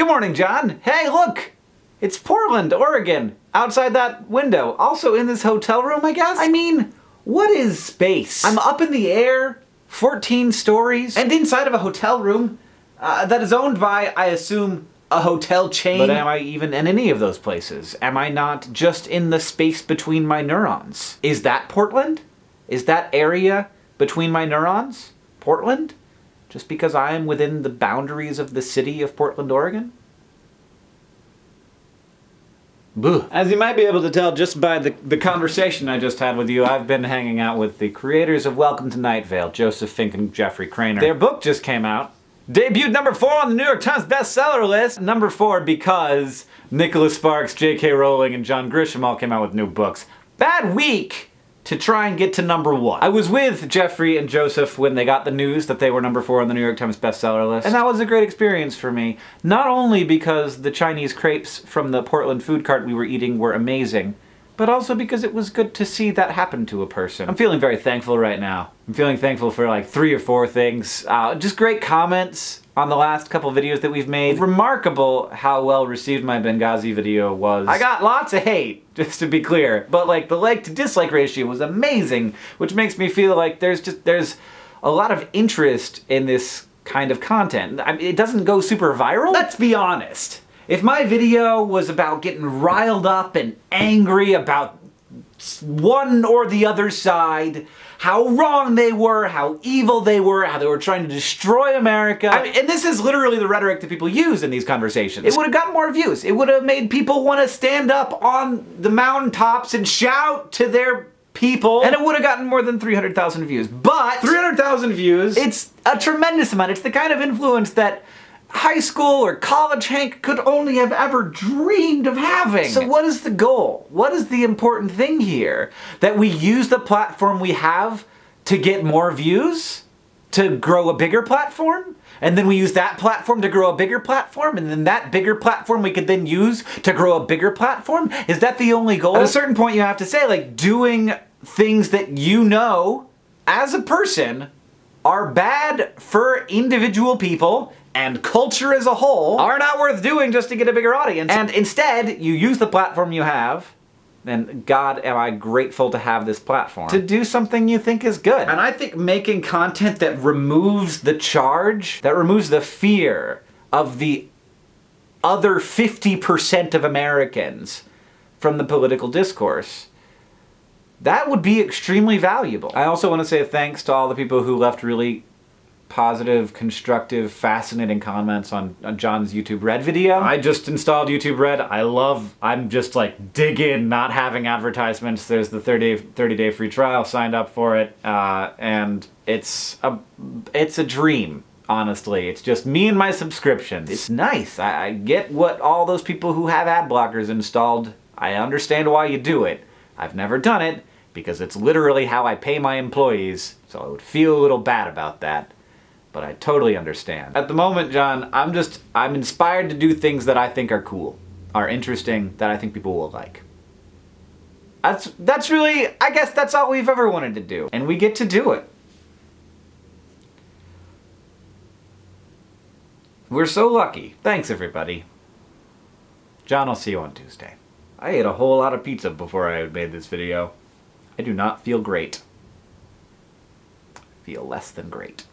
Good morning, John. Hey, look! It's Portland, Oregon, outside that window. Also in this hotel room, I guess? I mean, what is space? I'm up in the air, 14 stories, and inside of a hotel room uh, that is owned by, I assume, a hotel chain. But am I even in any of those places? Am I not just in the space between my neurons? Is that Portland? Is that area between my neurons Portland? Just because I am within the boundaries of the city of Portland, Oregon? Boo. As you might be able to tell just by the, the conversation I just had with you, I've been hanging out with the creators of Welcome to Night Vale, Joseph Fink and Jeffrey Cranor. Their book just came out. Debuted number four on the New York Times bestseller list. Number four because Nicholas Sparks, J.K. Rowling, and John Grisham all came out with new books. Bad week to try and get to number one. I was with Jeffrey and Joseph when they got the news that they were number four on the New York Times bestseller list. And that was a great experience for me. Not only because the Chinese crepes from the Portland food cart we were eating were amazing, but also because it was good to see that happen to a person. I'm feeling very thankful right now. I'm feeling thankful for like three or four things. Uh, just great comments on the last couple videos that we've made. Remarkable how well received my Benghazi video was. I got lots of hate, just to be clear, but like the like to dislike ratio was amazing, which makes me feel like there's just, there's a lot of interest in this kind of content. I mean, it doesn't go super viral. Let's be honest. If my video was about getting riled up and angry about one or the other side, how wrong they were, how evil they were, how they were trying to destroy America. I mean, and this is literally the rhetoric that people use in these conversations. It would have gotten more views. It would have made people want to stand up on the mountaintops and shout to their people, and it would have gotten more than 300,000 views. But 300,000 views, it's a tremendous amount. It's the kind of influence that high school or college Hank could only have ever dreamed of having. So what is the goal? What is the important thing here? That we use the platform we have to get more views? To grow a bigger platform? And then we use that platform to grow a bigger platform, and then that bigger platform we could then use to grow a bigger platform? Is that the only goal? At a certain point you have to say, like, doing things that you know, as a person, are bad for individual people and culture as a whole are not worth doing just to get a bigger audience. And instead, you use the platform you have and God, am I grateful to have this platform. To do something you think is good. And I think making content that removes the charge, that removes the fear of the other 50% of Americans from the political discourse, that would be extremely valuable. I also want to say thanks to all the people who left really positive, constructive, fascinating comments on, on, John's YouTube Red video. I just installed YouTube Red. I love, I'm just like dig in not having advertisements. There's the 30 day, 30 day free trial, signed up for it, uh, and it's a, it's a dream. Honestly, it's just me and my subscriptions. It's nice. I, I get what all those people who have ad blockers installed, I understand why you do it. I've never done it because it's literally how I pay my employees, so I would feel a little bad about that but I totally understand. At the moment, John, I'm just, I'm inspired to do things that I think are cool, are interesting, that I think people will like. That's, that's really, I guess that's all we've ever wanted to do, and we get to do it. We're so lucky. Thanks, everybody. John, I'll see you on Tuesday. I ate a whole lot of pizza before I made this video. I do not feel great. I feel less than great.